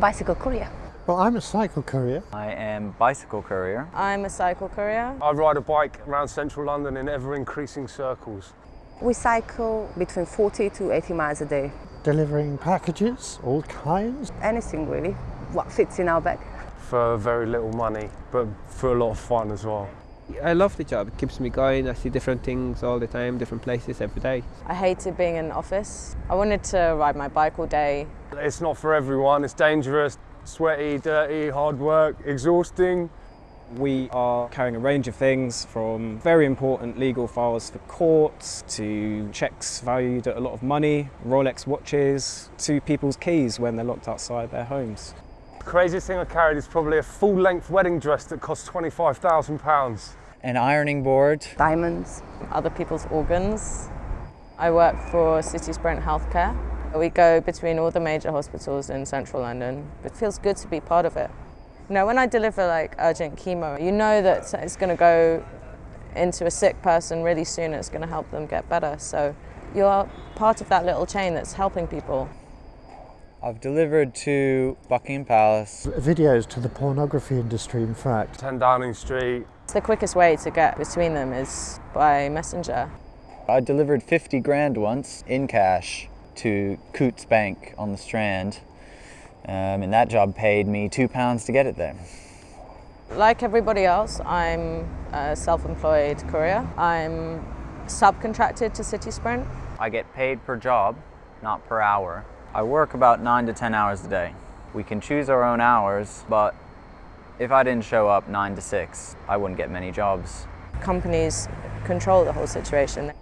bicycle courier. Well, I'm a cycle courier. I am bicycle courier. I'm a cycle courier. I ride a bike around central London in ever increasing circles. We cycle between 40 to 80 miles a day. Delivering packages, all kinds. Anything really, what fits in our bag. For very little money, but for a lot of fun as well. I love the job. It keeps me going. I see different things all the time, different places every day. I hated being in office. I wanted to ride my bike all day. It's not for everyone. It's dangerous, sweaty, dirty, hard work, exhausting. We are carrying a range of things from very important legal files for courts to checks valued at a lot of money, Rolex watches, to people's keys when they're locked outside their homes. The craziest thing I carried is probably a full-length wedding dress that cost £25,000. An ironing board. Diamonds. Other people's organs. I work for City Sprint Healthcare. We go between all the major hospitals in central London. It feels good to be part of it. You know, when I deliver like urgent chemo, you know that it's going to go into a sick person really soon. It's going to help them get better. So you're part of that little chain that's helping people. I've delivered to Buckingham Palace. Videos to the pornography industry, in fact. 10 Downing Street. The quickest way to get between them is by messenger. I delivered 50 grand once in cash to Coutts Bank on the Strand. Um, and that job paid me two pounds to get it there. Like everybody else, I'm a self-employed courier. I'm subcontracted to City Sprint. I get paid per job, not per hour. I work about nine to 10 hours a day. We can choose our own hours, but if I didn't show up nine to six, I wouldn't get many jobs. Companies control the whole situation.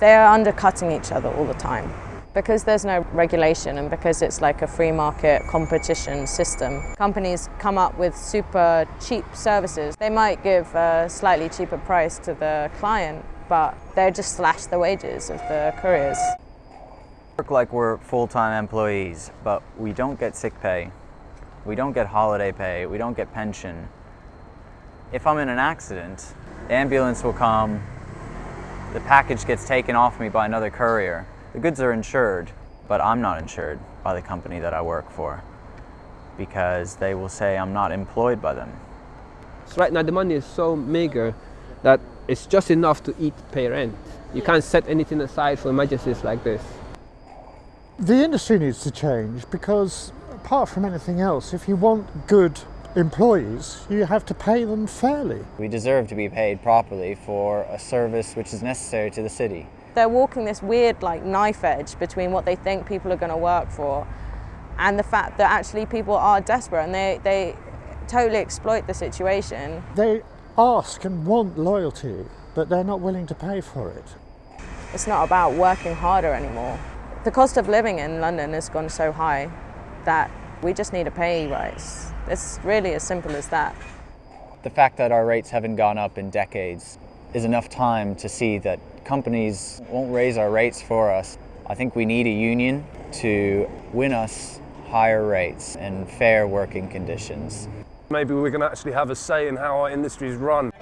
They are undercutting each other all the time. Because there's no regulation and because it's like a free market competition system, companies come up with super cheap services. They might give a slightly cheaper price to the client, but they just slash the wages of the couriers. Work like we're full-time employees, but we don't get sick pay. We don't get holiday pay. We don't get pension. If I'm in an accident, the ambulance will come, the package gets taken off me by another courier. The goods are insured, but I'm not insured by the company that I work for because they will say I'm not employed by them. So right now the money is so meager that it's just enough to eat, pay rent. You can't set anything aside for emergencies like this. The industry needs to change because apart from anything else, if you want good employees, you have to pay them fairly. We deserve to be paid properly for a service which is necessary to the city. They're walking this weird like knife edge between what they think people are going to work for and the fact that actually people are desperate and they, they totally exploit the situation. They ask and want loyalty, but they're not willing to pay for it. It's not about working harder anymore. The cost of living in London has gone so high that we just need a pay rise. It's really as simple as that. The fact that our rates haven't gone up in decades is enough time to see that companies won't raise our rates for us. I think we need a union to win us higher rates and fair working conditions. Maybe we can actually have a say in how our industries run.